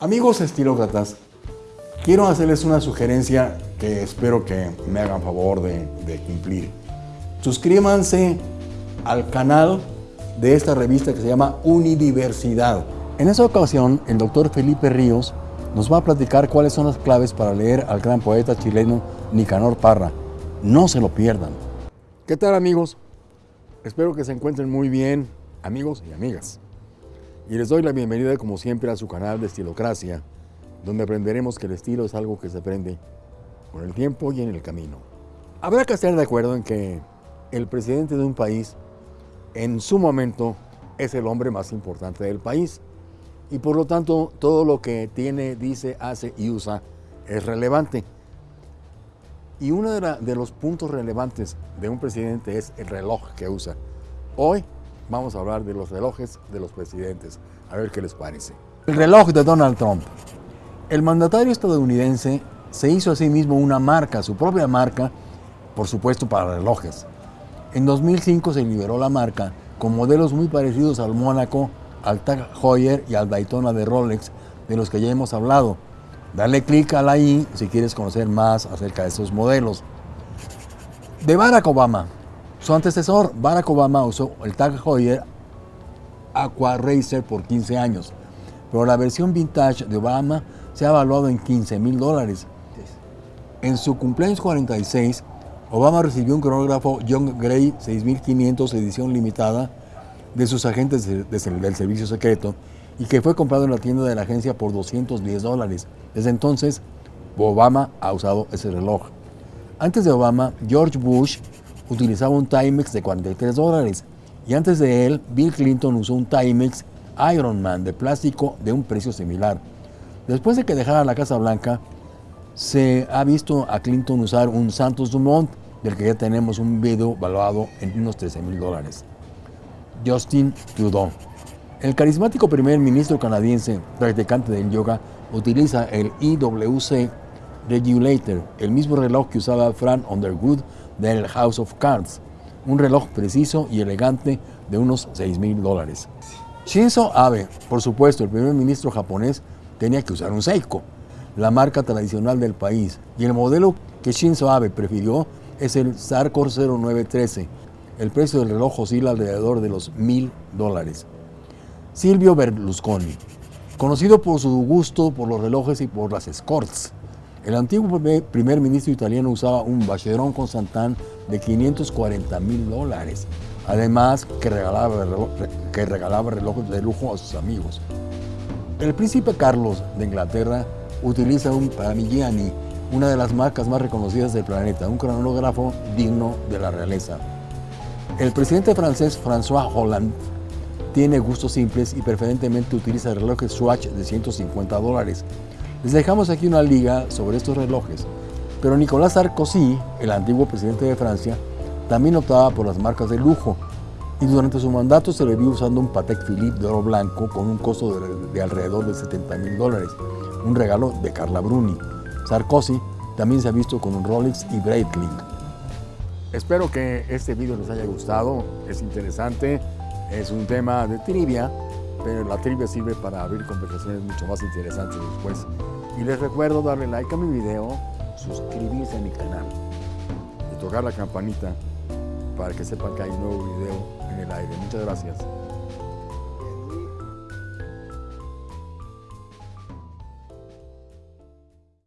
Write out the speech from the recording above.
Amigos estilócratas, quiero hacerles una sugerencia que espero que me hagan favor de, cumplir. Suscríbanse al canal de esta revista que se llama Unidiversidad. En esta ocasión, el doctor Felipe Ríos nos va a platicar cuáles son las claves para leer al gran poeta chileno Nicanor Parra. No se lo pierdan. ¿Qué tal amigos? Espero que se encuentren muy bien, amigos y amigas. Y les doy la bienvenida como siempre a su canal de Estilocracia, donde aprenderemos que el estilo es algo que se aprende con el tiempo y en el camino. Habrá que estar de acuerdo en que el presidente de un país en su momento es el hombre más importante del país y por lo tanto todo lo que tiene, dice, hace y usa es relevante. Y uno de, de, los puntos relevantes de un presidente es el reloj que usa. Hoy vamos a hablar de los relojes de los presidentes, a ver qué les parece. El reloj de Donald Trump. El mandatario estadounidense se hizo a sí mismo una marca, su propia marca, por supuesto para relojes. En 2005 se liberó la marca con modelos muy parecidos al Mónaco, al Tag Heuer y al Daytona de Rolex, de los que ya hemos hablado. Dale clic a la i si quieres conocer más acerca de esos modelos. De Barack Obama. Su antecesor, Barack Obama, usó el Tag Heuer Aqua Racer por 15 años, pero la versión vintage de Obama se ha evaluado en 15 mil dólares. En su cumpleaños 46, Obama recibió un cronógrafo John Gray 6500 edición limitada de sus agentes de, de, del servicio secreto y que fue comprado en la tienda de la agencia por 210 dólares. Desde entonces, Obama ha usado ese reloj. Antes de Obama, George Bush utilizaba un Timex de 43 dólares y antes de él, Bill Clinton usó un Timex Ironman de plástico de un precio similar. Después de que dejara la Casa Blanca, se ha visto a Clinton usar un Santos Dumont, del que ya tenemos un video valuado en unos 13 mil dólares. Justin Trudeau. El carismático primer ministro canadiense, practicante del yoga, utiliza el IWC Regulator, el mismo reloj que usaba Fran Underwood del House of Cards, un reloj preciso y elegante de unos 6 mil dólares. Shinzo Abe, por supuesto, el primer ministro japonés, tenía que usar un Seiko, la marca tradicional del país, y el modelo que Shinzo Abe prefirió es el Sarkor 0913. El precio del reloj oscila alrededor de los mil dólares. Silvio Berlusconi, conocido por su gusto por los relojes y por las escorts. El antiguo primer ministro italiano usaba un Vacheron con Santán de 540 mil dólares, además que regalaba, que regalaba relojes de lujo a sus amigos. El príncipe Carlos de Inglaterra utiliza un Parmigiani, una de las marcas más reconocidas del planeta, un cronógrafo digno de la realeza. El presidente francés François Hollande tiene gustos simples y preferentemente utiliza relojes Swatch de 150 dólares. Les dejamos aquí una liga sobre estos relojes, pero Nicolas Sarkozy, el antiguo presidente de Francia, también optaba por las marcas de lujo y durante su mandato se le vio usando un Patek Philippe de oro blanco con un costo de, de alrededor de 70 mil dólares, un regalo de Carla Bruni. Sarkozy también se ha visto con un Rolex y Breitling. Espero que este video les haya gustado, es interesante, es un tema de trivia, pero la trivia sirve para abrir conversaciones mucho más interesantes después. Y les recuerdo darle like a mi video, suscribirse a mi canal y tocar la campanita para que sepan que hay un nuevo video en el aire. Muchas gracias.